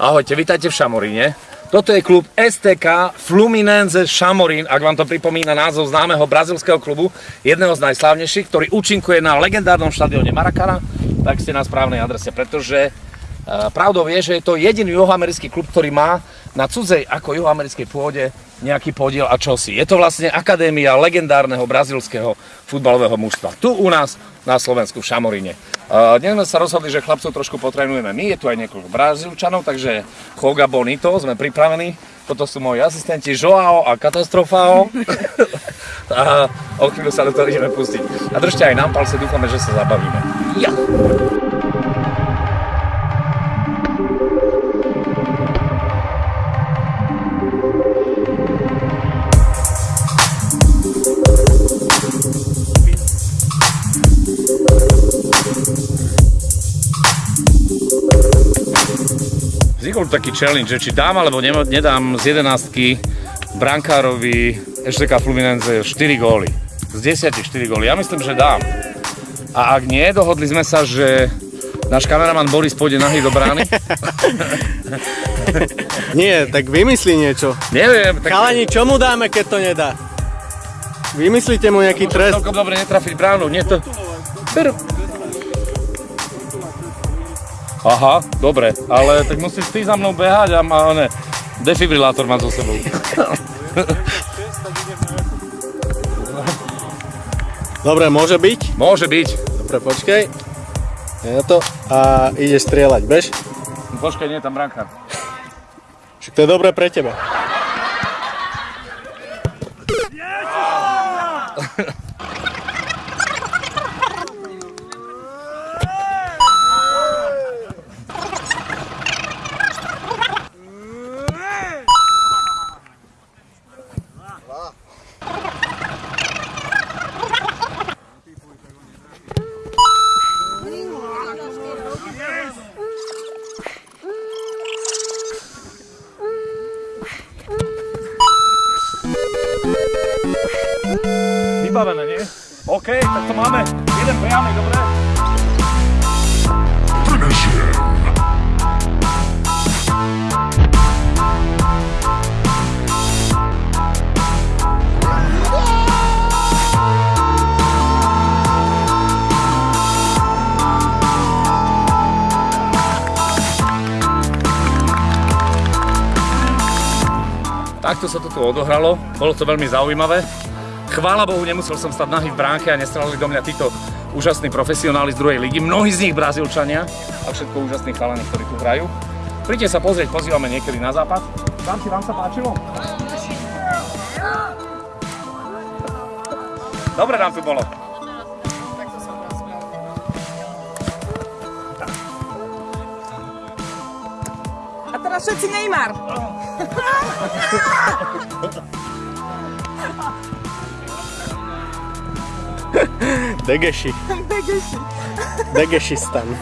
Ahojte, vítajte v Šamoríne. Toto je klub STK Fluminense Šamorín, ak vám to pripomína názov známeho brazilského klubu, jedného z najslávnejších, ktorý účinkuje na legendárnom štadióne Maracana, tak ste na správnej adrese, pretože e, pravdou je, že je to jediný juhoamerický klub, ktorý má na cudzej ako juhoamerickej pôde nejaký podiel a čosi. Je to vlastne akadémia legendárneho brazilského futbalového mužstva. Tu u nás na Slovensku v Šamoríne. Dnes sme sa rozhodli, že chlapcov trošku potrenujeme my, je tu aj niekoľko Brazílčanov, takže Hoga Bonito, sme pripravení. Toto sú moji asistenti Joao a Katastrofao. a o chvíľu sa do toho ideme pustiť. A držte aj nám palce, dúfame, že sa zabavíme. Ja. Vznikol taký challenge, že či dám alebo nedám z jedenáctky brankárovi Ešleka Fluminense 4 góly. Z 10 4 góly. Ja myslím, že dám. A ak nie, dohodli sme sa, že náš kameraman Boris pôjde nahý do brány. nie, tak vymyslí niečo. Neviem. Tak... Chalani, čo mu dáme, keď to nedá? Vymyslíte mu nejaký trest? Môžem dobre netrafiť bránu. Nie to... Aha, dobre, ale tak musíš ty za mnou behať a má ne, defibrilátor má so sebou. Dobre, môže byť? Môže byť. Dobre, počkej. Je na to. A ide strieľať, bež? Počkaj, nie tam branka. Však to je dobré pre teba. Vybavené, nie? OK, tak to máme. Jeden priamy, dobre? Takto sa to tu odohralo, bolo to veľmi zaujímavé. Chvála Bohu, nemusel som stať nahý v bránke a nestrelali do mňa títo úžasní profesionáli z druhej ligy, mnohí z nich Brazílčania a všetko úžasní chalani, ktorí tu hrajú. Príďte sa pozrieť, pozývame niekedy na západ. Vám si vám sa páčilo? Dobre nám tu bolo. A teraz všetci Neymar. Дагащи. Дагащи. Дагащистан.